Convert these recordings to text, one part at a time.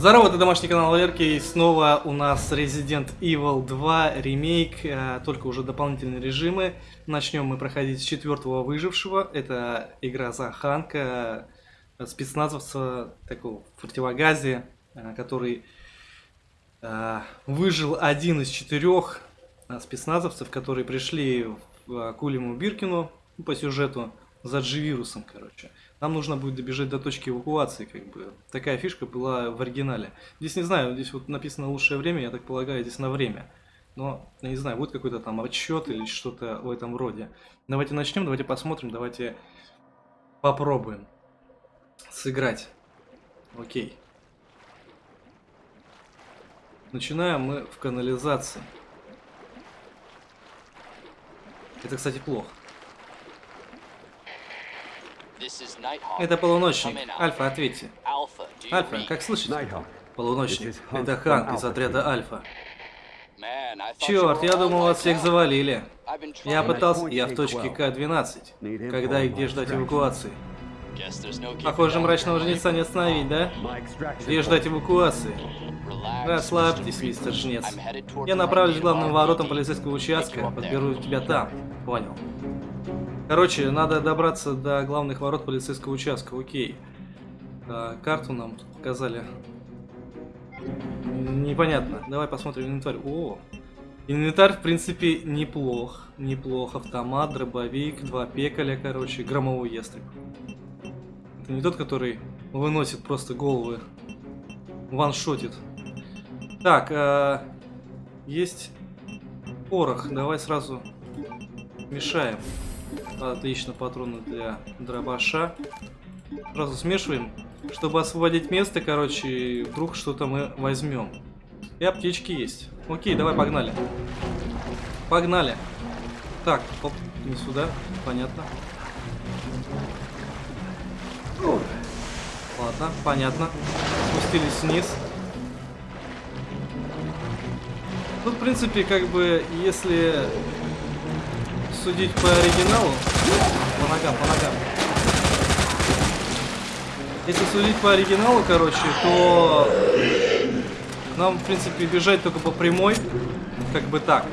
Здорово, это домашний канал Валерки, и снова у нас Resident Evil 2 ремейк, э, только уже дополнительные режимы. Начнем мы проходить с четвертого выжившего, это игра за Ханка, э, спецназовца такого противогазе, э, который выжил один из четырех спецназовцев, которые пришли в Кулиму Биркину по сюжету за G-вирусом, короче. Нам нужно будет добежать до точки эвакуации, как бы. Такая фишка была в оригинале. Здесь не знаю, здесь вот написано лучшее время, я так полагаю, здесь на время. Но, я не знаю, будет какой-то там отчет или что-то в этом роде. Давайте начнем, давайте посмотрим, давайте попробуем сыграть. Окей. Начинаем мы в канализации. Это, кстати, плохо. Это полуночник. Альфа, ответьте. Альфа, как слышите? Полуночник. Это Ханк из отряда Альфа. Черт, я думал, вас всех завалили. Я пытался... Я в точке К-12. Когда и где ждать эвакуации? Похоже, мрачного жнеца не остановить, да? Где ждать эвакуации? Расслабьтесь, мистер Жнец. Я направлюсь к главным воротам полицейского участка. Подберу тебя там. Понял. Короче, надо добраться до главных ворот полицейского участка. Окей. А, карту нам показали. Непонятно. Давай посмотрим инвентарь. О, инвентарь, в принципе, неплох. Неплох. Автомат, дробовик, два пекаля, короче, громовой ястреб. Это не тот, который выносит просто головы. Ваншотит. Так, а, есть порох. Давай сразу мешаем. Отлично, патроны для дробаша. Сразу смешиваем. Чтобы освободить место, короче, вдруг что-то мы возьмем. И аптечки есть. Окей, давай погнали. Погнали. Так, оп, не сюда. Понятно. Ладно, понятно. Спустились вниз. Ну, в принципе, как бы, если судить по оригиналу... По ногам, по ногам. Если судить по оригиналу, короче, то нам, в принципе, бежать только по прямой. Как бы так.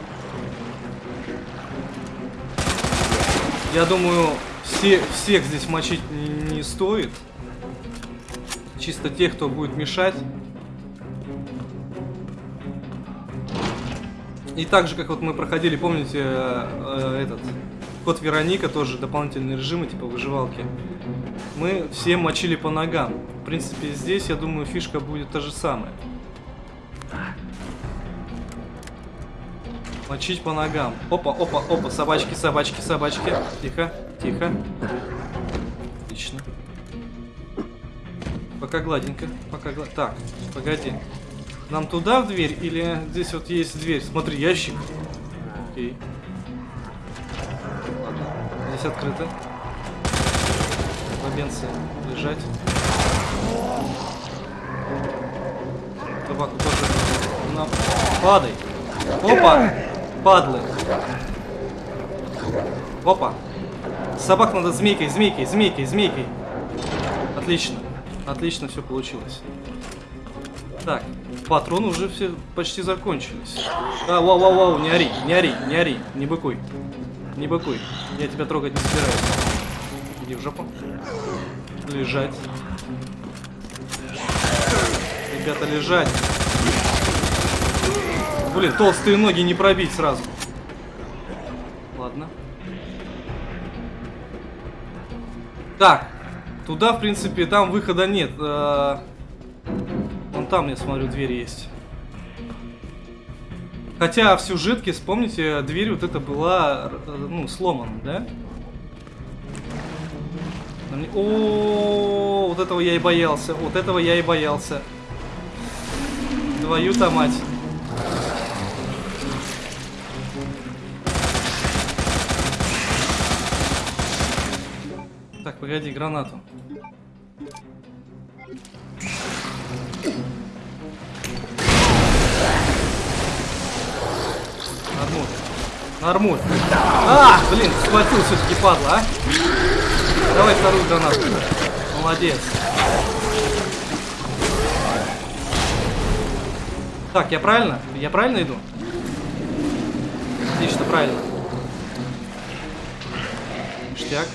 Я думаю, все, всех здесь мочить не стоит. Чисто тех, кто будет мешать. И так же, как вот мы проходили, помните, э, этот код Вероника, тоже дополнительные режимы, типа выживалки. Мы все мочили по ногам. В принципе, здесь, я думаю, фишка будет та же самая. Мочить по ногам. Опа, опа, опа, собачки, собачки, собачки. Тихо, тихо. Отлично. Пока гладенько, пока гладенько. Так, погоди. Нам туда в дверь или здесь вот есть дверь? Смотри, ящик. Окей. Здесь открыто. Бабенцы лежать. Собаку тоже. На... Падай. Опа! Падлы. Опа. Собак надо змейкой, змейкой, змейкой, змейкой. Отлично. Отлично все получилось. Так, патроны уже все почти закончились. А, вау, вау, вау, не ори, не ори, не ори, не быкуй. Не быкуй, я тебя трогать не собираюсь. Иди в жопу. Лежать. Ребята, лежать. Блин, толстые ноги не пробить сразу. Ладно. Так, туда, в принципе, там выхода нет. А, там, я смотрю, дверь есть. Хотя в сюжетке, вспомните, дверь вот эта была, ну, сломана, да? О, вот этого я и боялся, вот этого я и боялся. Твою-то мать. Так, погоди, гранату. Нормуль. А, блин, схватил все-таки падла, а. Давай вторую гранату. Молодец. Так, я правильно? Я правильно иду? Отлично, правильно. Ништяк.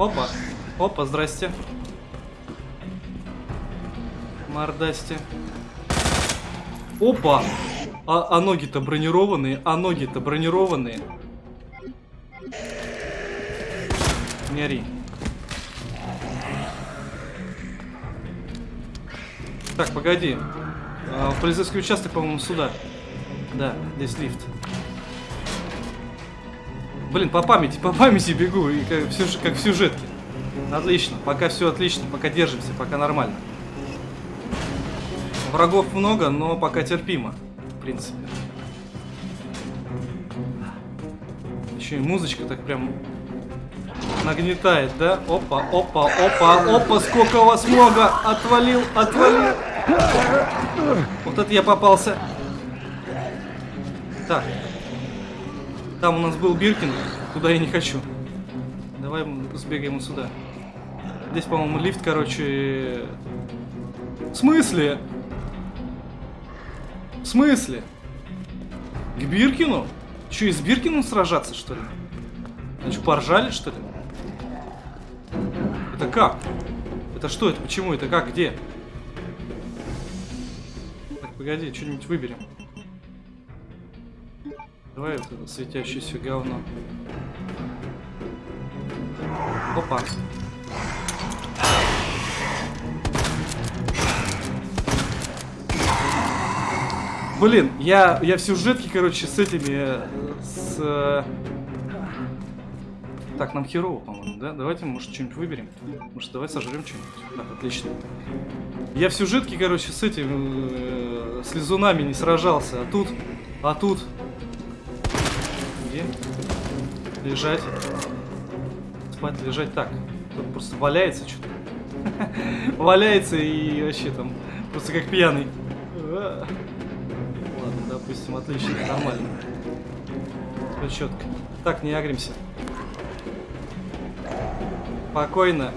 Опа. Опа, здрасте. Мордасти. Опа! А, а ноги-то бронированные, а ноги-то бронированные. Не ори. Так, погоди. А, полицейский участок, по-моему, сюда. Да, здесь лифт. Блин, по памяти, по памяти бегу, и как, в сюж- как в сюжетке. Отлично, пока все отлично, пока держимся, пока нормально. Врагов много, но пока терпимо, принципе. Еще и музычка так прям нагнетает, да? Опа, опа, опа, опа, сколько вас много! Отвалил, отвалил! Вот это я попался. Так. Там у нас был Биркин, туда я не хочу. Давай сбегаем сюда. Здесь, по-моему, лифт, короче... В смысле? В смысле? К Биркину? Че, и с Биркиным сражаться, что ли? А что, поржали, что ли? Это как? Это что это? Почему это? Как? Где? Так, погоди, что-нибудь выберем. Давай вот это светящееся говно. Опа. Блин, я, я в сюжетке, короче, с этими... э, С... э, Так, нам херово, по-моему, да? Давайте, может, что-нибудь выберем. Может, давай сожрем что-нибудь. Так, отлично. Я в сюжетке, короче, с этим... э, С лизунами не сражался. А тут... А тут... Где? Лежать. Спать, лежать. Так, тут просто валяется что-то. Валяется и вообще там... Просто как пьяный. Допустим, отлично, нормально. Все четко. Так, не агримся. Спокойно.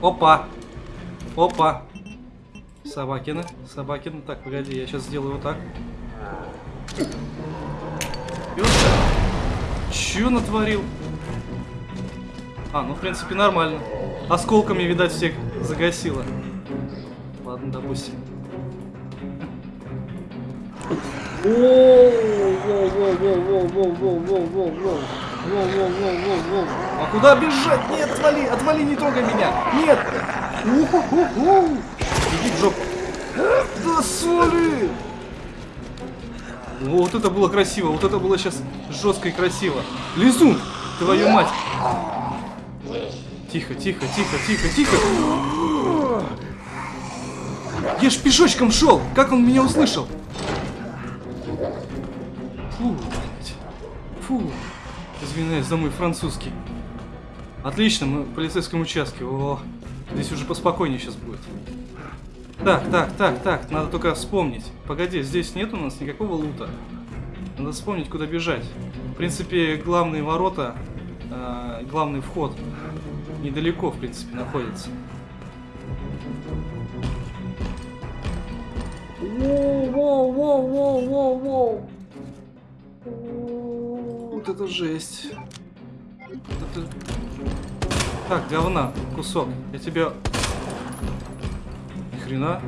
Опа! Опа! Собакина, Собакина. Так, погоди, я сейчас сделаю вот так. Чё натворил? А, ну в принципе нормально. Осколками, видать, всех загасило. Ладно, допустим. А куда бежать? Нет, отвали, отвали, не трогай меня. Нет. Иди в жопу. Да соли! Вот это было красиво, вот это было сейчас жестко и красиво. Лизун, твою мать. Тихо, тихо, тихо, тихо, тихо. Я ж пешочком шел. Как он меня услышал? Фу. Фу. Извиняюсь за мой французский. Отлично, мы в полицейском участке. О, здесь уже поспокойнее сейчас будет. Так, так, так, так, надо только вспомнить. Погоди, здесь нет у нас никакого лута. Надо вспомнить, куда бежать. В принципе, главные ворота, э, главный вход недалеко, в принципе, находится. Воу-воу-воу-воу-воу-воу! Вот это жесть. Вот это... Так, говна, кусок. Я тебя... Ни хрена.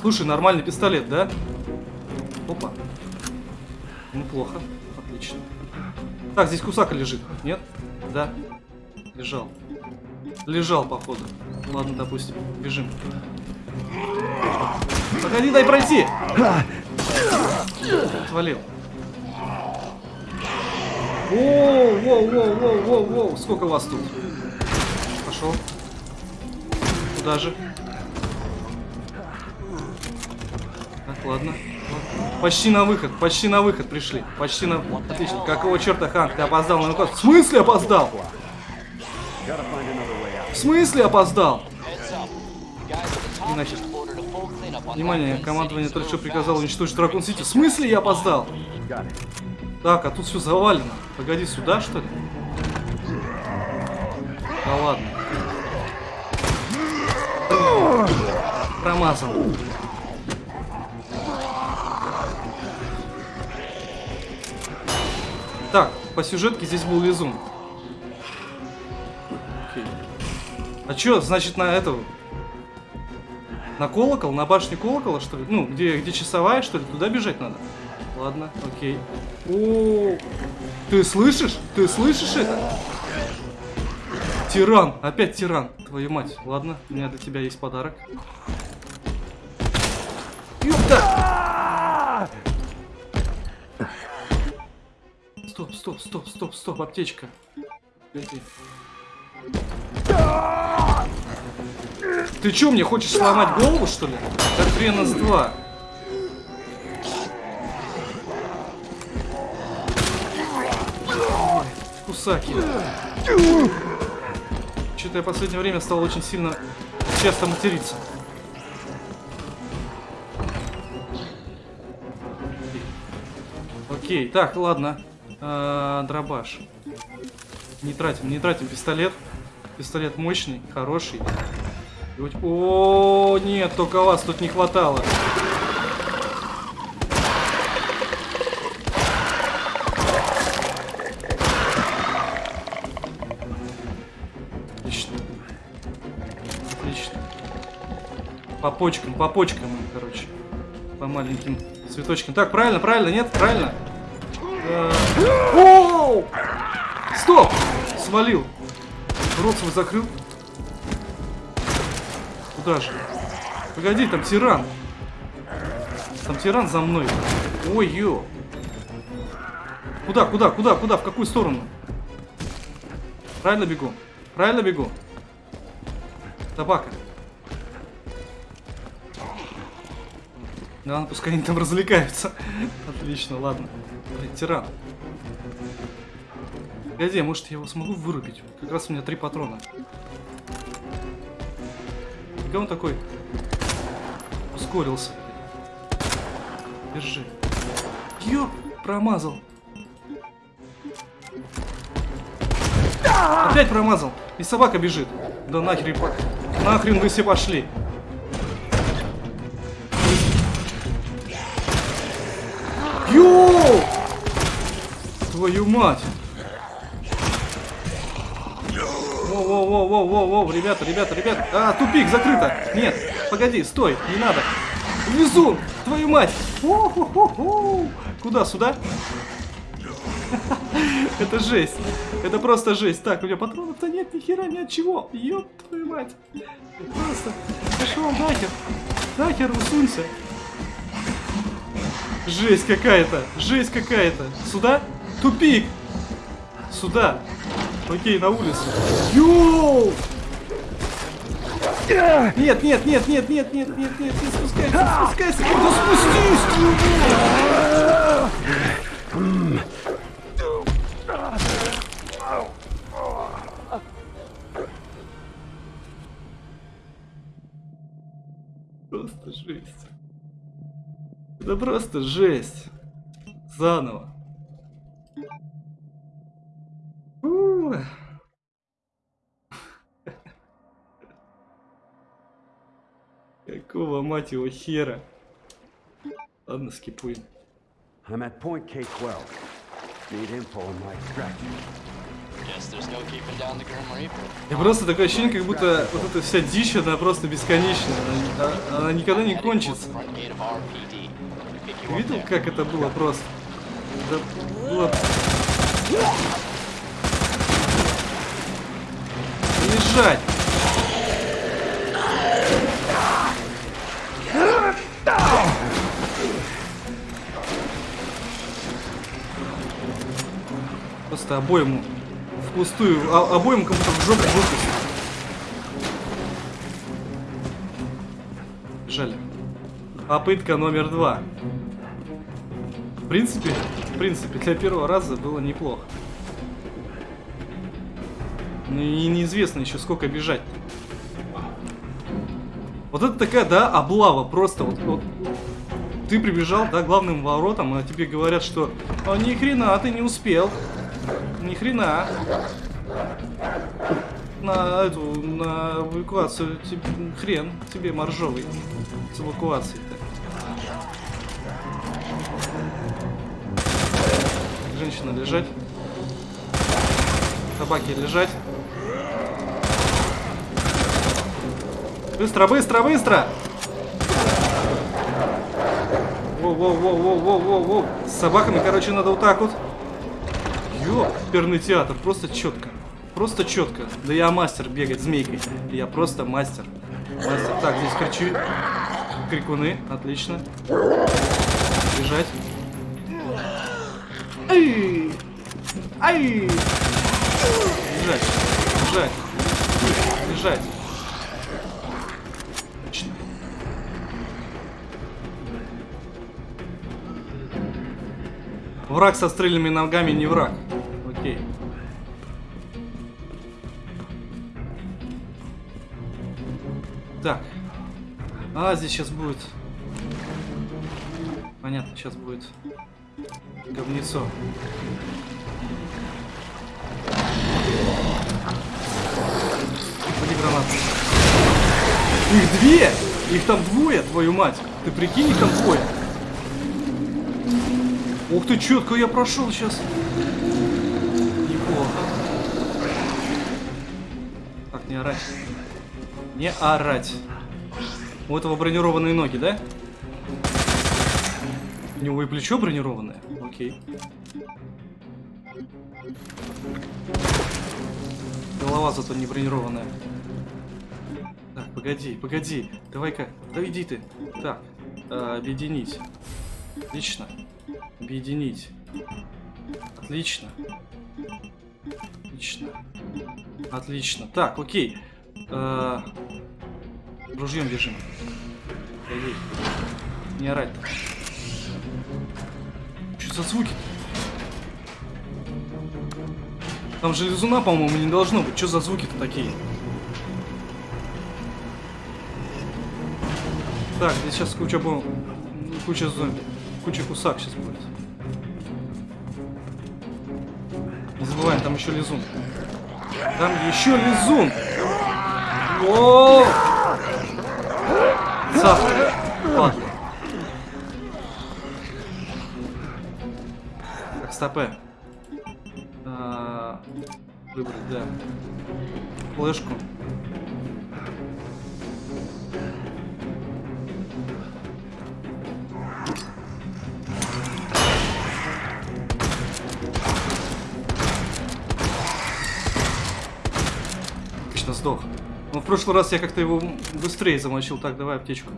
Слушай, нормальный пистолет, да? Опа. Неплохо. Отлично. Так, здесь кусака лежит. Нет? Да. Лежал. Лежал, походу. Ладно, допустим. Бежим. Погоди, дай пройти! Отвалил. Воу, воу, воу, воу, воу, воу. Сколько вас тут? Пошел. Куда же? Так, ладно. Почти на выход, почти на выход пришли. Почти на... Отлично. Какого черта, Ханк, ты опоздал на наказ? В смысле опоздал? В смысле опоздал? Иначе. Внимание, командование только что приказало уничтожить Дракон Сити. В смысле я опоздал? Так, а тут все завалено. Погоди, сюда что ли? Да ладно. Промазал. Так, по сюжетке здесь был лизун. А чё, значит, на эту... На колокол? На башню колокола, что ли? Ну, где, где часовая, что ли? Туда бежать надо? Ладно, окей. О, ты слышишь? Ты слышишь это? Тиран! Опять тиран! Твою мать. Ладно, у меня для тебя есть подарок. Ёпта! Стоп, стоп, стоп, стоп, стоп, аптечка. Погоди. Ты чё, мне хочешь сломать голову, что ли? Так хрена с два. Кусаки. Что-то я в последнее время стал очень сильно часто материться. Окей, так, ладно. А, дробаш. Не тратим, не тратим пистолет. Пистолет мощный, хороший. О, нет, только вас тут не хватало. Отлично. Отлично. По почкам, по почкам, короче. По маленьким цветочкам. Так, правильно, правильно, нет? Правильно? Оу! Стоп! Свалил. Рот свой закрыл. Куда же? Погоди, там тиран. Там тиран за мной. Ой, ё. Куда, куда, куда, куда? В какую сторону? Правильно бегу? Правильно бегу? Табака. Да, пускай они там развлекаются. Отлично, ладно. Блин, тиран. Погоди, может я его смогу вырубить? Как раз у меня три патрона. Где он такой? Ускорился. Держи. Ё, промазал. Опять промазал. И собака бежит. Да нахер, нахрен вы все пошли. Йоу! Твою мать! Воу-воу-воу-воу-воу, ребята, ребята, ребята. А, тупик, закрыто. Нет, погоди, стой, не надо. Внизу, твою мать. -хо -хо -хо. Куда, сюда? Это жесть. Это просто жесть. Так, у меня патронов-то нет, ни хера, ни от чего. Ёб твою мать. Просто пошел нахер. Нахер, усунься. Жесть какая-то. Жесть какая-то. Сюда? Тупик. Сюда. Окей, на улицу. Йоу! Нет, нет, нет, нет, нет, нет, нет, нет, не спускайся, спускайся, да спустись! Просто жесть. Это просто жесть. Заново. Какого мать его хера? Ладно, скипуем. I'm at point K-12. Need info on my. И просто такое ощущение, как будто вот эта вся дичь, она просто бесконечная. Она, она никогда не кончится. Ты видел, как это было просто? Это было... Лежать! Просто обоим впустую, а, обоим кому-то в жопу выпустить. Жаль. Попытка номер два. В принципе, в принципе, для первого раза было неплохо. Ну и неизвестно еще сколько бежать. Вот это такая, да, облава просто. Вот, вот ты прибежал, да, главным воротам, а тебе говорят, что а, ни хрена ты не успел. Ни хрена. на эту, на эвакуацию. Тебе, хрен тебе моржовый с эвакуацией-то. Женщина лежать. Собаки лежать. Быстро, быстро, быстро! Воу-воу-воу-воу-воу-воу-воу. С собаками, короче, надо вот так вот. Ёперный театр, просто четко. Просто четко. Да я мастер бегать змейкой. Я просто мастер. Мастер. Так, здесь кричи. Крикуны. Отлично. Бежать. Ай! Ай! Бежать. Бежать. Бежать. Враг со стрельными ногами не враг. Окей. Так. А, здесь сейчас будет... Понятно, сейчас будет говнецо. Ходи гранат. Их две! Их там двое, твою мать! Ты прикинь, их там двое! Ух ты, четко я прошел сейчас. Неплохо. Так, не орать. Не орать. У этого бронированные ноги, да? У него и плечо бронированное. Окей. Голова зато не бронированная. Так, погоди, погоди. Давай-ка, да иди ты. Так, э, объединить. Отлично. Объединить. Отлично. Отлично. Отлично. Так, окей. Э, ружьем бежим. Не орать. -то. Что за звуки? -то? Там же лизуна, по-моему, не должно быть. Что за звуки-то такие? Так, здесь сейчас куча бомб. Куча зомби. Куча кусак сейчас будет. Не забываем, там еще лизун. Там еще лизун! О! Цапка. Ладно. Так, стопе. А, выбрать, да. Флешку. Сдох. Но в прошлый раз я как-то его быстрее замочил. Так, давай аптечку.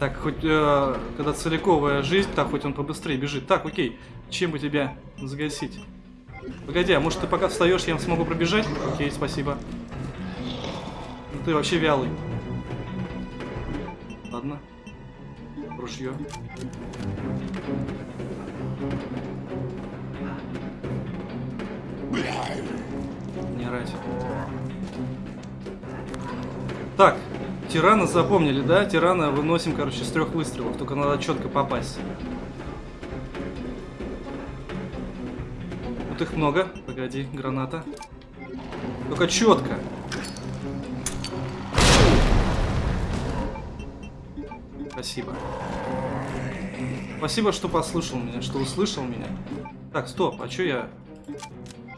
Так, хоть э, когда целиковая жизнь, так хоть он побыстрее бежит. Так, окей. Чем бы тебя загасить? Погоди, а может ты пока встаешь, я смогу пробежать? Окей, спасибо. Ну ты вообще вялый. Ладно. Ружье. Не орать. Так, тирана запомнили, да? Тирана выносим, короче, с трех выстрелов. Только надо четко попасть. Вот их много. Погоди, граната. Только четко. Спасибо. Спасибо, что послушал меня, что услышал меня. Так, стоп, а чё я...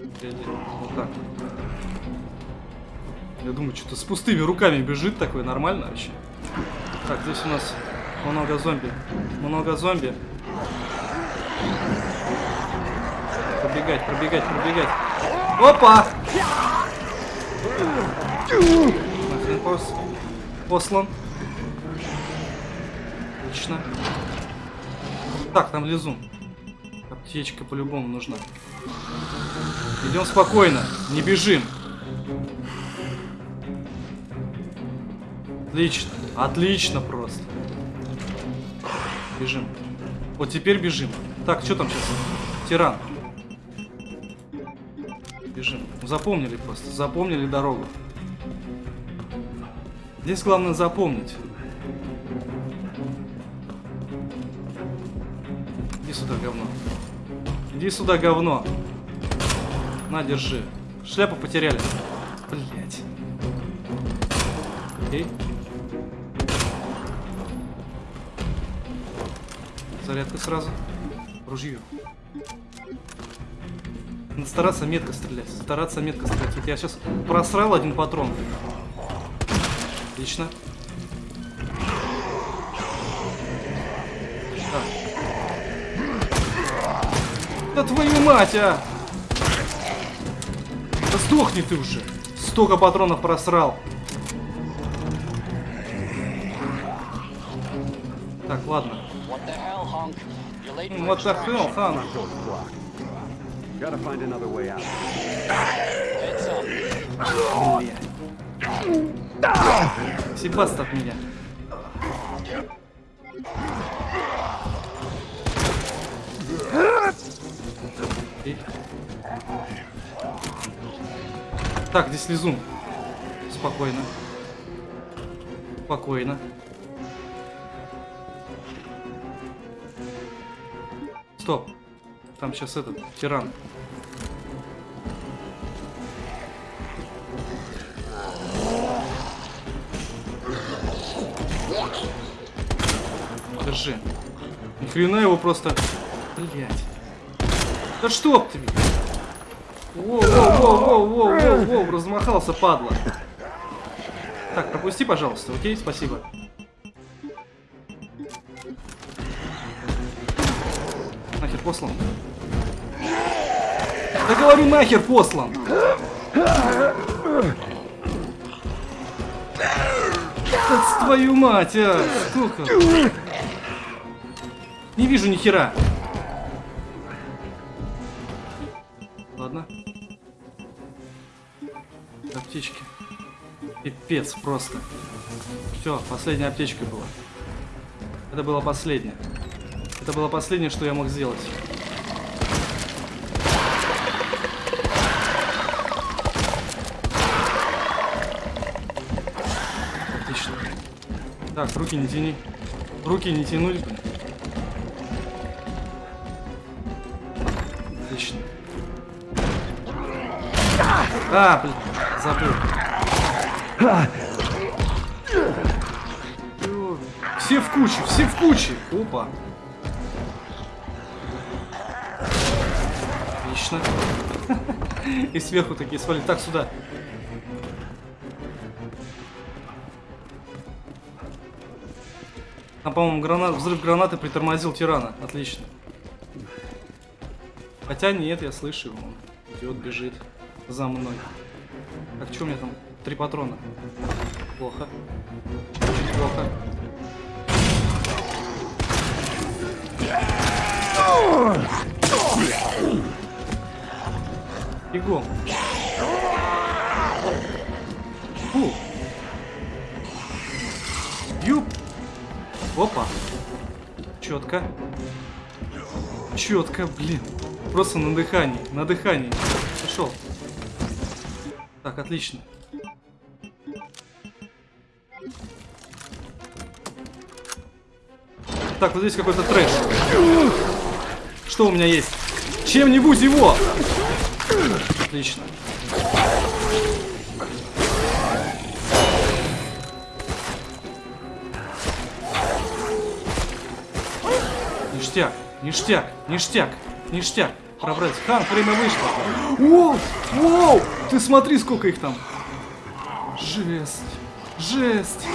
Вот так. Я думаю, что-то с пустыми руками бежит такой, нормально вообще. Так, здесь у нас много зомби. Много зомби. Пробегать, пробегать, пробегать. Опа! Нахрен пос... послан. Отлично. Так, там лизун. Аптечка по-любому нужна. Идем спокойно, не бежим. Отлично, отлично просто. Бежим. Вот теперь бежим. Так, что там сейчас? Тиран. Бежим. Запомнили просто, запомнили дорогу. Здесь главное запомнить. Иди сюда, говно. Иди сюда, говно. На, держи. Шляпу потеряли. Блять. Окей. Зарядка сразу. Ружье. Надо стараться метко стрелять. Стараться метко стрелять. Вот я сейчас просрал один патрон. Отлично. Да твою мать, а! Да сдохни ты уже! Столько патронов просрал. Так, ладно. What the hell, Hunk? You're late for Вот extraction. так хрен, хан. Gotta find another way out. Себаст от меня. И- Так, здесь лизун. Спокойно. Спокойно. Стоп. Там сейчас этот, тиран. Держи. Ни хрена его просто... Блять. Да что ты? Воу-воу-воу-воу-воу-воу, размахался, падла. Так, пропусти, пожалуйста, окей? Спасибо. Нахер послан. Да говорю, нахер послан. Да твою мать, а! Сколько? Не вижу ни хера. Пипец просто. Все, последняя аптечка была. Это было последнее. Это было последнее, что я мог сделать. Отлично. Так, руки не тяни. Руки не тянули. Отлично. А, блин, забыл. Все в куче, все в куче. Опа. Отлично. И сверху такие свали. Так, сюда. А, по-моему, гранат, взрыв гранаты притормозил тирана. Отлично. Хотя нет, я слышу его. Он идет, бежит за мной. Так, что у меня там? Три патрона. Плохо. Плохо. Бегом. Фу. Юп. Опа. Четко. Четко, блин. Просто на дыхании. На дыхании. Пошел. Так, отлично. Так, вот здесь какой-то трэш. Что у меня есть? Чем-нибудь его! Отлично. Ништяк, ништяк, ништяк, ништяк. Пробрать. Хан, время вышло. Воу, воу, ты смотри, сколько их там. Жесть, жесть.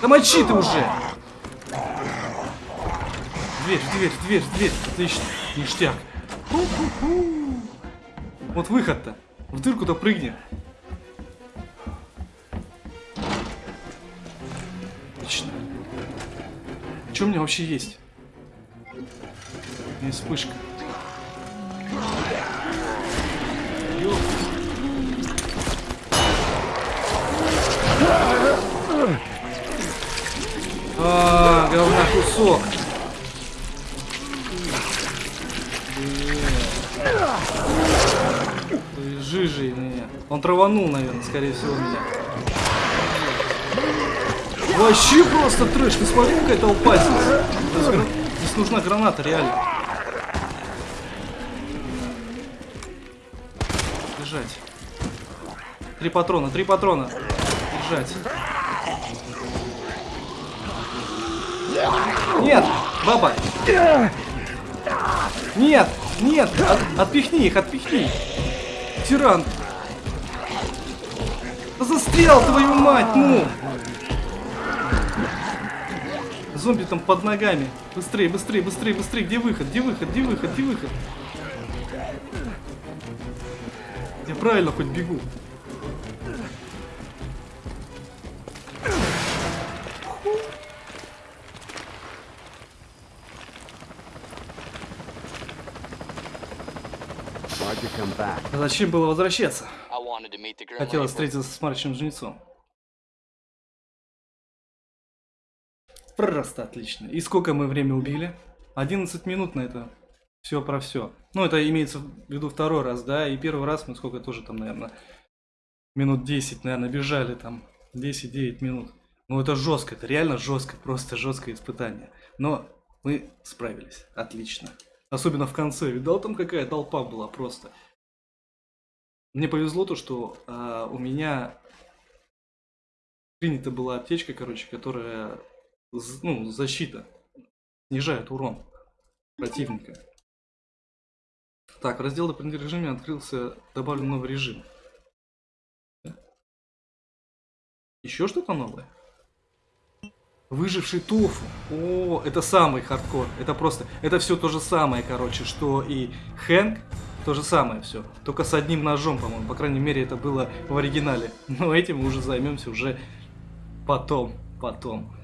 Да мочи ты уже. Дверь, дверь, дверь, дверь. Отлично. Ништяк. Ху-ху-ху. Вот выход-то. В дырку-то прыгни. Отлично. Что у меня вообще есть? У меня вспышка. А, говна кусок. Жижи меня. Он траванул, наверное, скорее всего, меня. Вообще просто трэш. Ты смотри, какая толпа здесь. Здесь нужна граната, реально. Держать. Три патрона, три патрона. Держать. Нет, баба. Нет, нет, от- отпихни их, отпихни. Тиран. Застрял, твою мать, ну! Зомби там под ногами. Быстрее, быстрее, быстрее, быстрее. Где выход? Где выход? Где выход? Где выход? Я правильно хоть бегу. Зачем было возвращаться? Хотела встретиться с мрачным жнецом. Просто отлично. И сколько мы время убили? 11 минут на это. Все про все. Ну, это имеется в виду второй раз, да? И первый раз мы сколько тоже там, наверное, минут 10, наверное, бежали там. 10-9 минут. Ну, это жестко, это реально жестко, просто жесткое испытание. Но мы справились. Отлично. Особенно в конце. Видал, там какая толпа была просто. Мне повезло то, что а, у меня принята была аптечка, короче, которая, ну, защита, снижает урон противника. Так, раздел дополнительного режима открылся, добавлен новый режим. Еще что-то новое? Выживший тофу. О, это самый хардкор. Это просто, это все то же самое, короче, что и Хэнк. То же самое все. Только с одним ножом, по-моему. По крайней мере, это было в оригинале. Но этим мы уже займемся уже потом. Потом.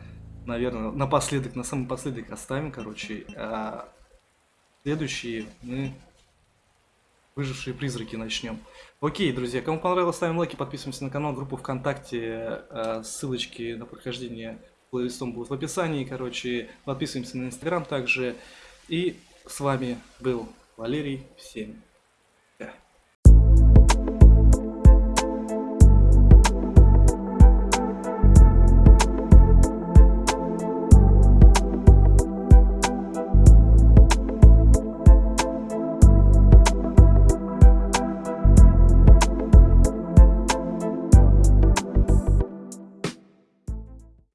Наверное, напоследок, на самый последок оставим, короче. А следующие мы выжившие призраки начнем. Окей, друзья, кому понравилось, ставим лайки, подписываемся на канал, группу ВКонтакте, э, ссылочки на прохождение плейлистом будут в описании, короче, подписываемся на Инстаграм также. И с вами был Валерий, всем.